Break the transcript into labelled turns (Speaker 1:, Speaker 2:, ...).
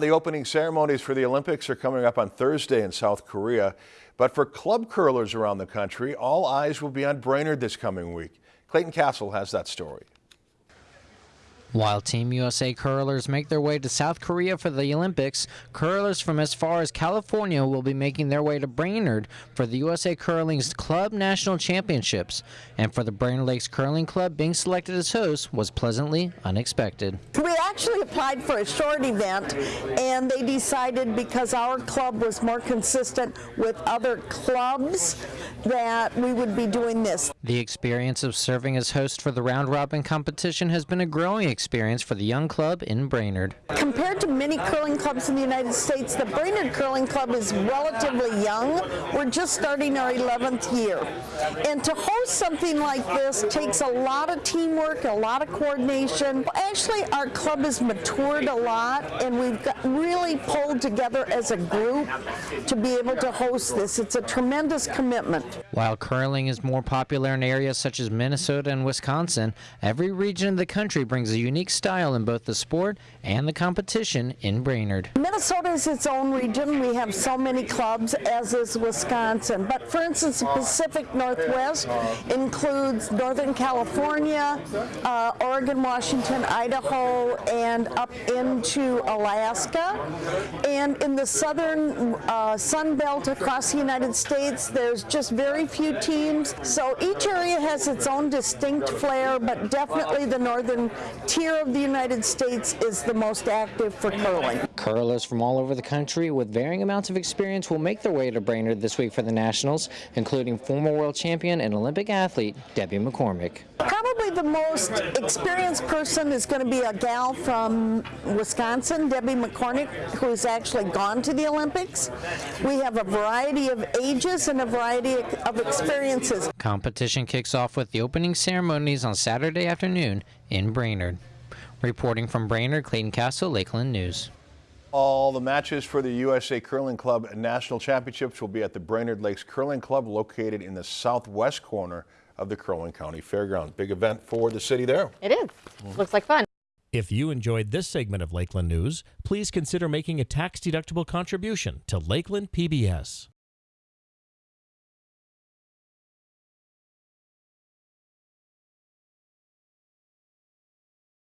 Speaker 1: The opening ceremonies for the Olympics are coming up on Thursday in South Korea. But for club curlers around the country, all eyes will be on Brainerd this coming week. Clayton Castle has that story.
Speaker 2: While Team USA curlers make their way to South Korea for the Olympics, curlers from as far as California will be making their way to Brainerd for the USA Curling's Club National Championships. And for the Brainerd Lakes Curling Club, being selected as host was pleasantly unexpected.
Speaker 3: We actually applied for a short event, and they decided because our club was more consistent with other clubs that we would be doing this.
Speaker 2: The experience of serving as host for the round robin competition has been a growing experience experience for the young club in Brainerd.
Speaker 3: Compared to many curling clubs in the United States, the Brainerd Curling Club is relatively young. We're just starting our 11th year. And to host something like this takes a lot of teamwork, a lot of coordination. Actually, our club has matured a lot and we've really pulled together as a group to be able to host this. It's a tremendous commitment.
Speaker 2: While curling is more popular in areas such as Minnesota and Wisconsin, every region of the country brings a unique unique style in both the sport and the competition in Brainerd.
Speaker 3: Minnesota is its own region. We have so many clubs, as is Wisconsin. But for instance, the Pacific Northwest includes Northern California, uh, Oregon, Washington, Idaho, and up into Alaska. And in the southern uh, Sun Belt across the United States, there's just very few teams. So each area has its own distinct flair, but definitely the northern tier here of the United States is the most active for curling.
Speaker 2: Curlers from all over the country with varying amounts of experience will make their way to Brainerd this week for the Nationals, including former world champion and Olympic athlete Debbie McCormick.
Speaker 3: Probably the most experienced person is going to be a gal from Wisconsin, Debbie McCormick, who's actually gone to the Olympics. We have a variety of ages and a variety of experiences.
Speaker 2: Competition kicks off with the opening ceremonies on Saturday afternoon in Brainerd. Reporting from Brainerd, Clayton Castle, Lakeland News.
Speaker 1: All the matches for the USA Curling Club National Championships will be at the Brainerd Lakes Curling Club located in the southwest corner of the Crow Wing County Fairgrounds. Big event for the city there.
Speaker 4: It is. Mm. Looks like fun.
Speaker 5: If you enjoyed this segment of Lakeland News, please consider making a tax-deductible contribution to Lakeland PBS.